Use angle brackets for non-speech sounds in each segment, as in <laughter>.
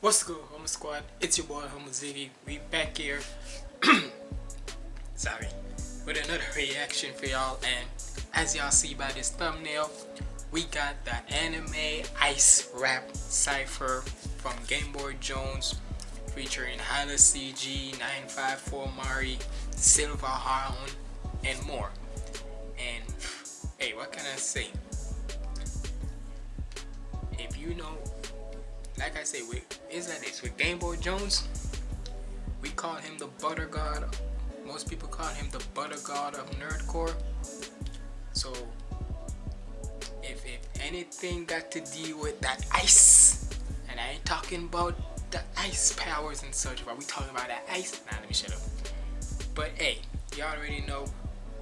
What's good, Homo Squad? It's your boy Homo Ziggy. We back here. <clears throat> Sorry, with another reaction for y'all. And as y'all see by this thumbnail, we got the anime ice rap cipher from Game Boy Jones featuring Hala CG, 954 Mari, Silver Hound, and more. And hey, what can I say? If you know, like I say, with is that it's with Game Boy Jones, we call him the Butter God. Most people call him the Butter God of Nerdcore. So if, if anything got to deal with that ice, and I ain't talking about the ice powers and such, but we talking about that ice. Nah, let me shut up. But hey, y'all already know.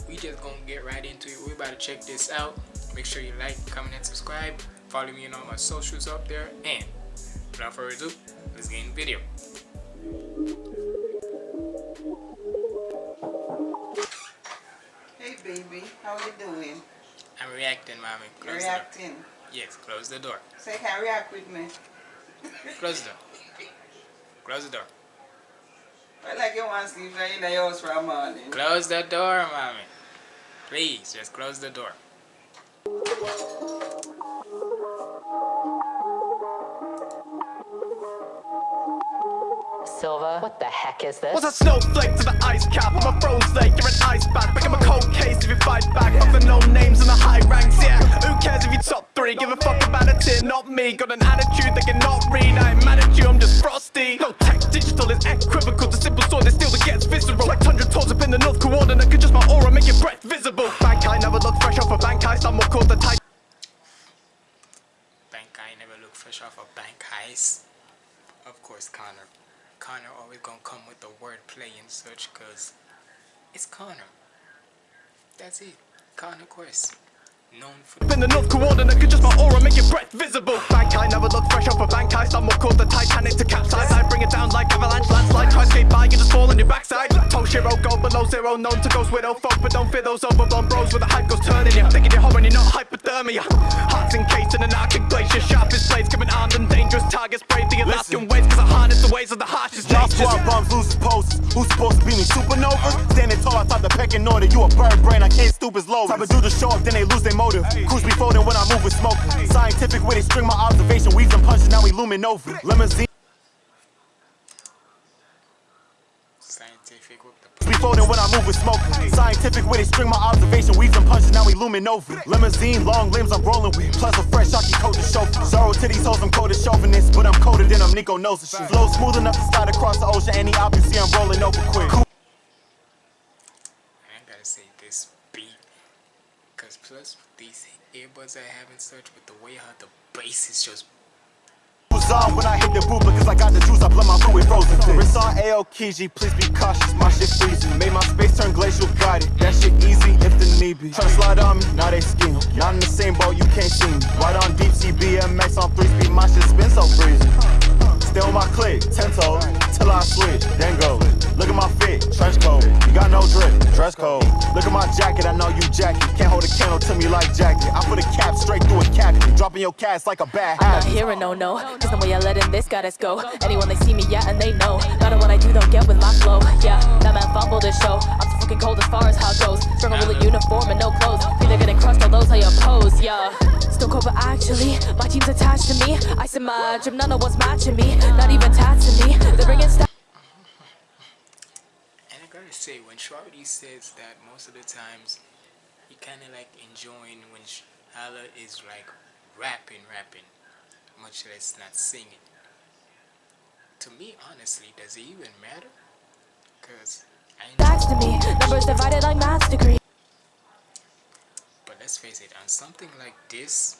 We just gonna get right into it. We about to check this out. Make sure you like, comment, and subscribe. Follow me on all my socials up there. And without further ado, let's get in the video. Hey baby, how you doing? I'm reacting, mommy. You're reacting. Yes, close the door. Say can react with me. <laughs> Close the door. Close the door. I like you want to sleep in the house for a morning. Close the door, mommy. Please, just close the door. Silva, what the heck is this? What's a snowflake to the ice cap? I'm a froze lake, you're an ice back Become a cold case if you fight back. Fuck the no names and the high ranks, yeah. Who cares if you top three? Give a fuck about a tier, not me. Got an attitude they cannot read. I ain't mad at you, I'm just frosty. No tech, digital is equivocal. The simple sword is still that gets visceral Like tundra tours up in the north coordinate Could just my aura make your breath visible. Bank I never look fresh off a bank heist. I'm what called the type. Bank guy never look fresh off a bank heist. Of course, Connor. Connor always gonna come with the wordplay and such, cause it's Connor. That's it. Connor Quest. Known for in the north coordinate Could just my aura make your breath visible Bank I never look fresh off a bank heist I'm what called the Titanic to capsize I bring it down like avalanche landslide Try skate by, you just fall on your backside Toshiro go below zero Known to ghost widow folk But don't fear those overblown bros Where the hype goes turning you Thinking you're horror and you're not hypothermia Hearts encased in an arctic glacier Sharpest blades coming armed and dangerous targets Brave the Alaskan ways Cause I harness the ways of the harshest Y'all squad bums losing poses. Who's supposed to be me? Supernova? Standing tall outside the pecking order. You a bird brain, I can't stoop as low. Type of do the show up, then they lose their motive. Cruise be folding when I move with smoke. Scientific way they string my observation. Weaves and punches, now we looming over. Limousine. scientific with the Be folding when I move with smoke. Scientific way they string my observation. Weaves and punches, now we looming over. Limousine, long limbs I'm rolling with. Plus a fresh Shocky coat to show. Zero to these hoes, I'm cold as chauvinist. But I'm colder than I'm Nico knows the shit. Flow smooth enough to slide across the ocean. Any op you see, I'm rolling over quick. I gotta say this beat, cause plus these earbuds I have and such but the way how the bass is just was on when I hit the boot On Aokiji, please be cautious, my shit freezing. Made my space turn glacial, got it. That shit easy if the need be. Tryna slide on me, now they scheme. Not in the same boat, you can't see me. Right on deep sea BMX on 3 speed, my shit spin so breezy. Stay on my click, 10 toes, till I switch, then go. Look at my fit, trench coat. You got no drip, dress code. Look at my jacket, I know you jacket. Can't hold a candle to me like jacket. I put a cap straight through a cavity. Dropping your cast like a bad I'm not hearing no no, cause the way I let in this goddess go. Anyone they see me, yeah, and they know. Matter what I do, they'll get with my flow. Yeah, that man fumbled his show. I'm so fucking cold as far as how it goes. With a uniform and no clothes. They're getting crushed, all those how you pose, yeah. Still cold, but actually, my team's attached to me. I in my gym, none of what's matching me. Not even taxing me. They're bringing stuff. I gotta say, when Shorty says that most of the times he kind of like enjoying when Hala is like rapping, rapping, much less not singing. To me, honestly, does it even matter? Cause I Backs to me. Numbers divided like maths degree. but let's face it, on something like this,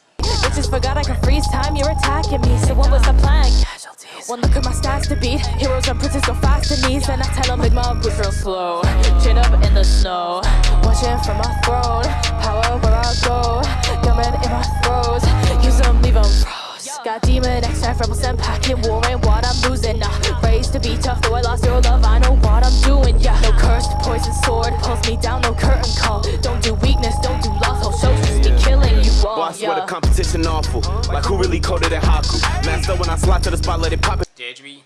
Bitches forgot I can freeze time, you're attacking me. So what was the plan? Casualties. One look at my stats to beat. Heroes and princes go fast in these. And I tell them, make my boots real slow. Chin up in the snow. Watching from my throne. Power where I go. Gunman in my throws. Use them, leave them froze. Got demon X, rebels and packing war ain't what I'm losing. Nah, raised to be tough, though I lost your love, I know what I'm doing. Yeah, no cursed poison sword pulls me down, no curtain call. Don't do weakness, don't I swear yeah. the competition awful. Like who really coded in Haku? Master when I slide to the spot, let it pop it. yeah, Deadry.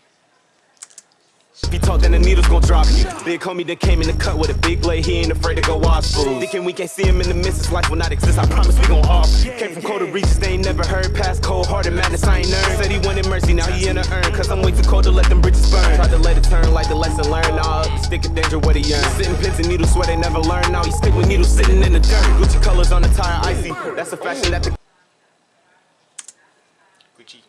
If you talk, then the needle's gon' drop you. Big homie that came in the cut with a big blade, he ain't afraid to go watch food. Thinking we can't see him in the midst, life will not exist. I promise we gon' off. Came from colder reaches, they ain't never heard. Past cold hearted madness, I ain't earned. Said he wanted mercy, now he in a urn. Cause I'm way too cold to let them bridges burn. Tried to let it turn like the lesson learned. Nah, stick of danger, what he earned. Sitting pins and needles, swear they never learn. Now he stick with needles sitting in the dirt. Gucci colors on the tire, icy. That's a fashion that the Gucci.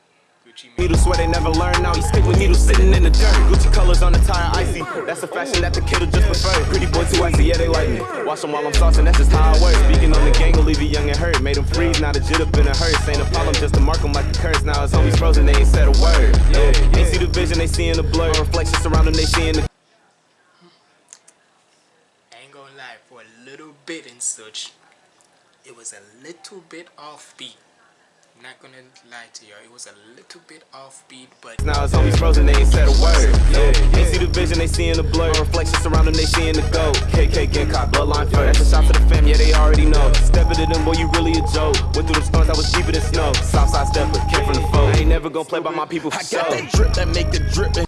Gucci Mane. Needles swear they never learn. Now he stick with needles sitting in the dirt. Gucci colors on the tire, icy. That's a fashion that the kid'll just prefer. Pretty boy too icy, yeah they like me. Watch them while I'm saucing, that's just how I work. Speaking on the gang will leave you young and hurt. Made him freeze, now the jit up in a hearse. Ain't a problem, just to mark him like the curse. Now his homies frozen, they ain't said a word. Yeah, ain't see the vision, they see in the blur. Reflection surrounding, they see in the. Ain't gonna lie, for a little bit and such, it was a little bit offbeat. Not gonna lie to y'all, it was a little bit offbeat, but Now his homies frozen, they ain't said a word. Yeah, ain't see the vision, they see in the blur. Reflection surrounding, they see in the gold. KK getting caught, bloodline first. That's a shot to the fam, yeah, they already know. Step into them, boy, you really a joke. Went through them storms, I was deeper than snow. Southside stepper, came from the foe. I ain't never gonna play by my people for I show. got that drip that make the drippin'.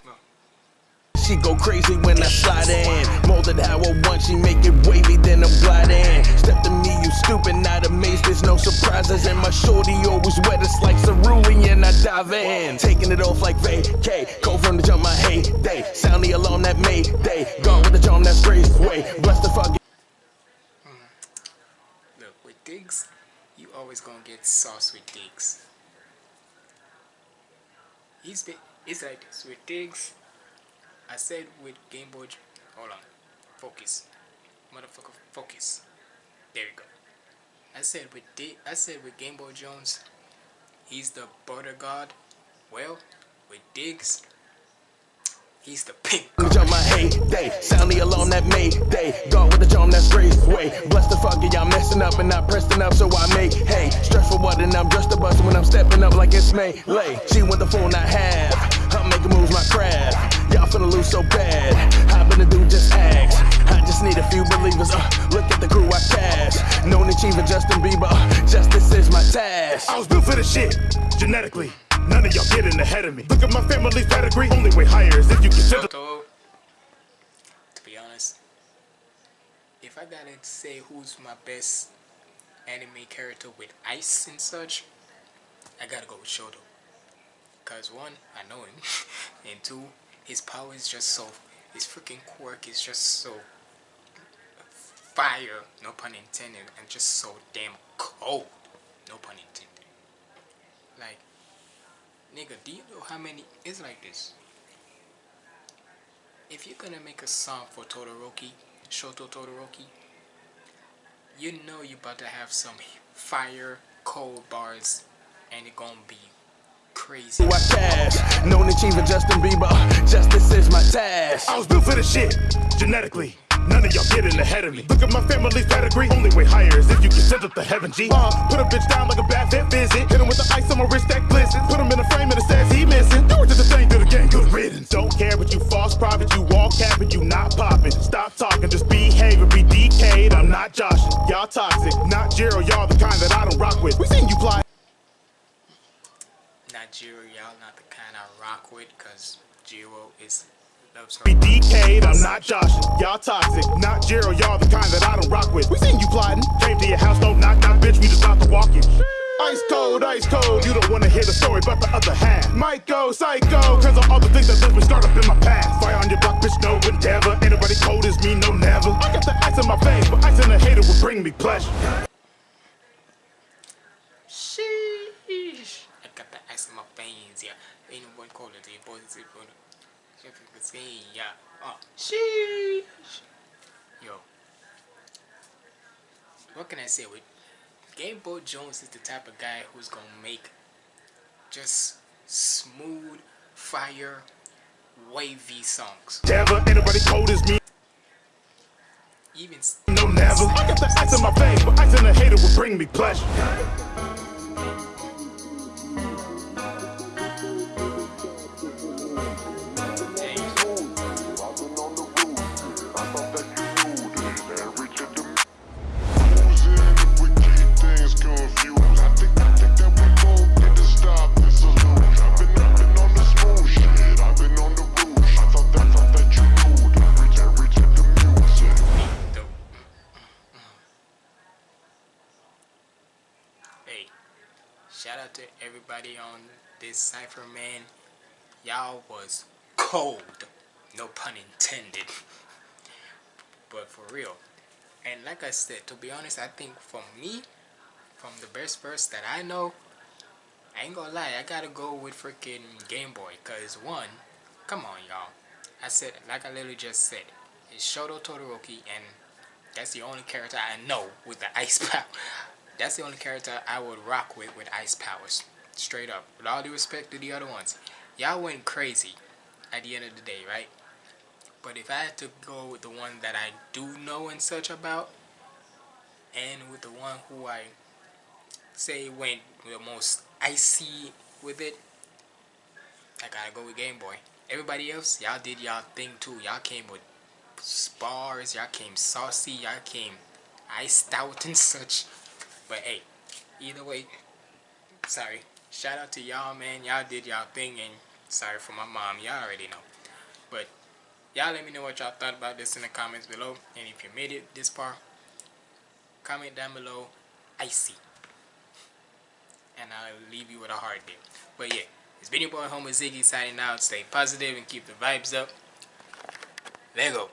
She go crazy when I slide in. Molded how I want, she make it wavy, then I'm gliding. Step to me, you stupid, not amazed, there's no surprises. And my shorty always wet, it's like cerulean, I dive in. Taking it off like vacay. Cold from the jump, my heyday. Sound the alarm that Mayday. Gone with the charm that's grace way. Bless the fuck. Mm. look, with Diggz, you always gonna get sauce with Diggz. He's been, it's like this with Diggz. I said with Game Boy, hold on, focus, motherfucker, focus. There we go. I said with Dig, I said with Game Boy Jones, he's the butter god. Well, with Diggz, he's the pink. Jump, my heyday. Sound the alarm that Mayday. Gone with the charm that's grace way. Bless the fuck, y'all messing up and not pressing up, so I make hey. Stress for what and I'm just a bust when I'm stepping up like it's melee. She want the phone I have. I'm making moves my craft. Y'all finna lose so bad. How been to do just ask. I just need a few believers. Uh, look at the crew I cash. Known achiever Justin Bieber. Uh, justice is my task. I was built for this shit, genetically. None of y'all getting ahead of me. Look at my family's pedigree. Only way higher is if you consider. Shoto, to be honest, if I gotta say who's my best anime character with ice and such, I gotta go with Shoto. Cause one, I know him, <laughs> and two, his power is just so, his freaking quirk is just so fire, no pun intended, and just so damn cold, no pun intended. Like, nigga, do you know how many? It's like this if you're gonna make a song for Todoroki, Shoto Todoroki, you know you about to have some fire, cold bars, and it gonna be crazy. Who I cash. Known achiever Justin Bieber. Justice is my task. I was built for this shit, genetically. None of y'all getting ahead of me. Look at my family's pedigree. Only way higher is if you consider the heaven G. Uh, put a bitch down like a bad fit visit. Hit him with the ice on my wrist that glistens. Put him in a frame and it says he missing. Do it to the thing, do the game, good riddance. Don't care, but you false prophet. You all capping, you not popping. Stop talking, just behave and be decayed. I'm not Josh. Y'all toxic. Not Jiro, y'all the kind that I don't rock with. We seen you fly. Jiro, y'all not the kind I rock with, cause Jiro is loves her. Be decayed, I'm not Josh. Y'all toxic. Not Jiro, y'all the kind that I don't rock with. We seen you plotting. Came to your house, don't knock, knock, bitch. We just about to walk in. Ice cold, ice cold. You don't wanna hear the story about the other half. Might go psycho, cause of all the things that left me start up in my past. Fire on your block, bitch, no endeavor. Anybody cold as me, no never. I got the ice in my veins, but ice in a hater will bring me pleasure. Sheesh. I got the ice in my veins, yeah. Ain't no one call it, the boys is going to say, yeah. Oh, sheesh. Yo. What can I say? With Game Boy Jones is the type of guy who's gonna make just smooth, fire, wavy songs. Never, anybody cold as me, Even no never. I got the ice in my veins, but ice in a hater will bring me pleasure. Everybody on this cipher, man. Y'all was cold. No pun intended. But for real. And like I said, to be honest, I think for me, from the best verse that I know, I ain't gonna lie, I gotta go with freaking Game Boy. Cause one, come on y'all. I said, like I literally just said, it's Shoto Todoroki and that's the only character I know with the <laughs> ice power. That's the only character I would rock with with ice powers. Straight up. With all due respect to the other ones. Y'all went crazy at the end of the day, right? But if I had to go with the one that I do know and such about, and with the one who I say went the most icy with it, I gotta go with Game Boy. Everybody else, y'all did y'all thing too. Y'all came with spars, y'all came saucy, y'all came iced out and such. But hey, either way, sorry. Shout out to y'all, man. Y'all did y'all thing, and sorry for my mom. Y'all already know. But y'all let me know what y'all thought about this in the comments below. And if you made it this far, comment down below, icy. And I'll leave you with a heart there. But yeah, it's been your boy Homer Ziggy signing out. Stay positive and keep the vibes up. There go.